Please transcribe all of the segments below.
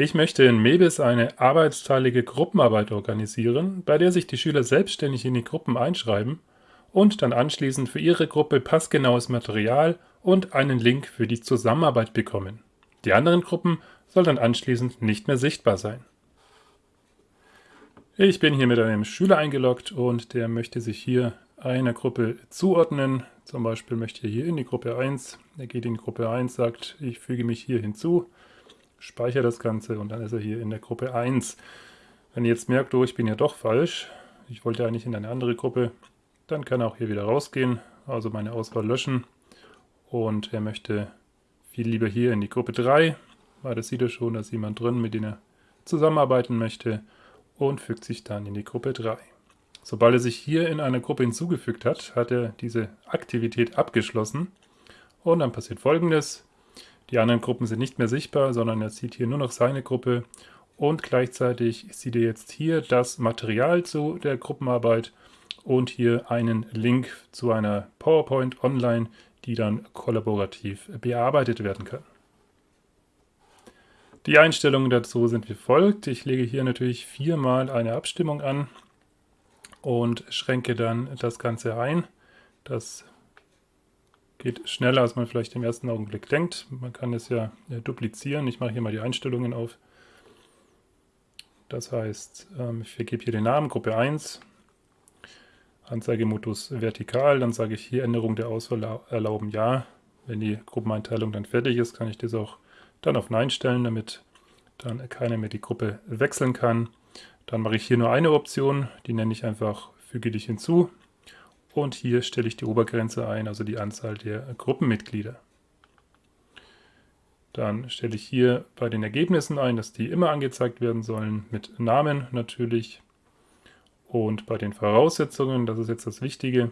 Ich möchte in MEBIS eine arbeitsteilige Gruppenarbeit organisieren, bei der sich die Schüler selbstständig in die Gruppen einschreiben und dann anschließend für ihre Gruppe passgenaues Material und einen Link für die Zusammenarbeit bekommen. Die anderen Gruppen sollen dann anschließend nicht mehr sichtbar sein. Ich bin hier mit einem Schüler eingeloggt und der möchte sich hier einer Gruppe zuordnen. Zum Beispiel möchte er hier in die Gruppe 1. Er geht in die Gruppe 1, sagt, ich füge mich hier hinzu speichere das Ganze und dann ist er hier in der Gruppe 1. Wenn ihr jetzt merkt, oh, ich bin ja doch falsch, ich wollte eigentlich in eine andere Gruppe, dann kann er auch hier wieder rausgehen, also meine Auswahl löschen und er möchte viel lieber hier in die Gruppe 3, weil das sieht er schon, da ist jemand drin, mit dem er zusammenarbeiten möchte und fügt sich dann in die Gruppe 3. Sobald er sich hier in einer Gruppe hinzugefügt hat, hat er diese Aktivität abgeschlossen und dann passiert folgendes. Die anderen Gruppen sind nicht mehr sichtbar, sondern er sieht hier nur noch seine Gruppe und gleichzeitig sieht er jetzt hier das Material zu der Gruppenarbeit und hier einen Link zu einer PowerPoint online, die dann kollaborativ bearbeitet werden kann. Die Einstellungen dazu sind wie folgt. Ich lege hier natürlich viermal eine Abstimmung an und schränke dann das Ganze ein. Das Geht schneller, als man vielleicht im ersten Augenblick denkt. Man kann es ja duplizieren. Ich mache hier mal die Einstellungen auf. Das heißt, ähm, ich vergebe hier den Namen, Gruppe 1, Anzeigemodus vertikal, dann sage ich hier Änderung der Auswahl erlauben Ja. Wenn die Gruppeneinteilung dann fertig ist, kann ich das auch dann auf Nein stellen, damit dann keiner mehr die Gruppe wechseln kann. Dann mache ich hier nur eine Option, die nenne ich einfach Füge dich hinzu. Und hier stelle ich die Obergrenze ein, also die Anzahl der Gruppenmitglieder. Dann stelle ich hier bei den Ergebnissen ein, dass die immer angezeigt werden sollen, mit Namen natürlich. Und bei den Voraussetzungen, das ist jetzt das Wichtige,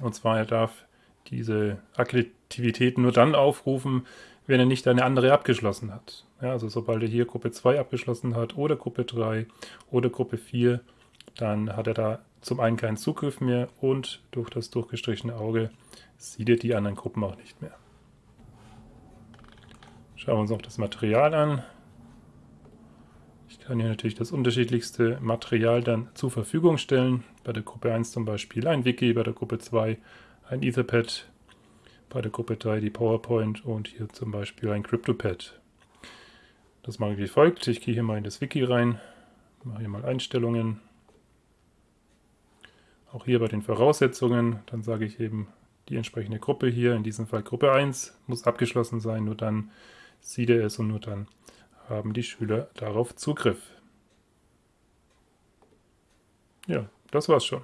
und zwar er darf diese Aktivität nur dann aufrufen, wenn er nicht eine andere abgeschlossen hat. Ja, also sobald er hier Gruppe 2 abgeschlossen hat oder Gruppe 3 oder Gruppe 4, dann hat er da zum einen keinen Zugriff mehr und durch das durchgestrichene Auge sieht er die anderen Gruppen auch nicht mehr. Schauen wir uns noch das Material an. Ich kann hier natürlich das unterschiedlichste Material dann zur Verfügung stellen. Bei der Gruppe 1 zum Beispiel ein Wiki, bei der Gruppe 2 ein Etherpad, bei der Gruppe 3 die PowerPoint und hier zum Beispiel ein CryptoPad. Das mache ich wie folgt. Ich gehe hier mal in das Wiki rein, mache hier mal Einstellungen, auch hier bei den Voraussetzungen, dann sage ich eben die entsprechende Gruppe hier, in diesem Fall Gruppe 1, muss abgeschlossen sein, nur dann sieht er es und nur dann haben die Schüler darauf Zugriff. Ja, das war's schon.